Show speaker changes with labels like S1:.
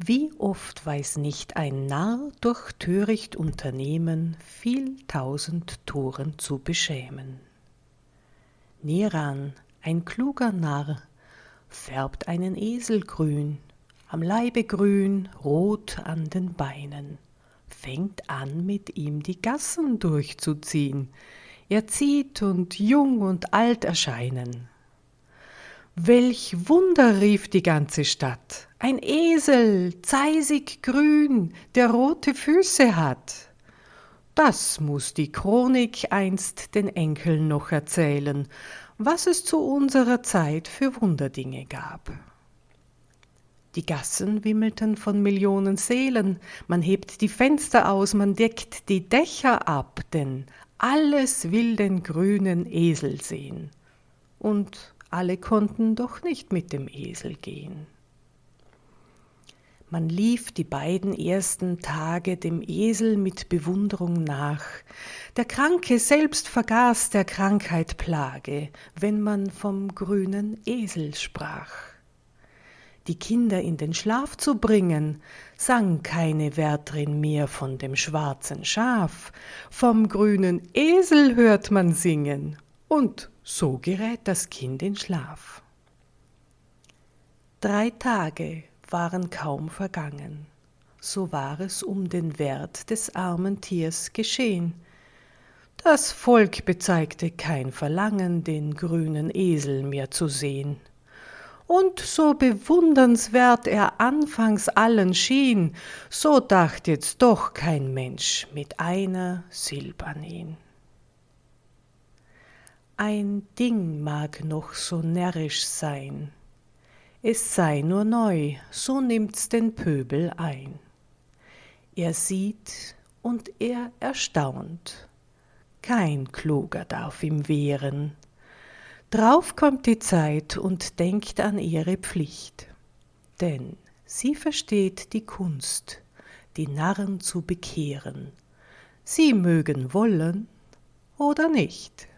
S1: Wie oft weiß nicht ein Narr durch töricht Unternehmen viel tausend Toren zu beschämen. Neran, ein kluger Narr, färbt einen Esel grün, am Leibe grün, rot an den Beinen, fängt an mit ihm die Gassen durchzuziehen, er zieht und jung und alt erscheinen. Welch Wunder rief die ganze Stadt, ein Esel, zeisig grün, der rote Füße hat. Das muss die Chronik einst den Enkeln noch erzählen, was es zu unserer Zeit für Wunderdinge gab. Die Gassen wimmelten von Millionen Seelen, man hebt die Fenster aus, man deckt die Dächer ab, denn alles will den grünen Esel sehen. Und alle konnten doch nicht mit dem Esel gehen. Man lief die beiden ersten Tage dem Esel mit Bewunderung nach. Der Kranke selbst vergaß der Krankheit Plage, wenn man vom grünen Esel sprach. Die Kinder in den Schlaf zu bringen, sang keine Wärterin mehr von dem schwarzen Schaf, vom grünen Esel hört man singen, und so gerät das Kind in Schlaf. Drei Tage waren kaum vergangen, so war es um den Wert des armen Tiers geschehen. Das Volk bezeigte kein Verlangen, den grünen Esel mehr zu sehen. Und so bewundernswert er anfangs allen schien, so dacht jetzt doch kein Mensch mit einer Silb an ihn. Ein Ding mag noch so närrisch sein, es sei nur neu, so nimmt's den Pöbel ein. Er sieht und er erstaunt, kein Kluger darf ihm wehren. Drauf kommt die Zeit und denkt an ihre Pflicht, denn sie versteht die Kunst, die Narren zu bekehren. Sie mögen wollen oder nicht.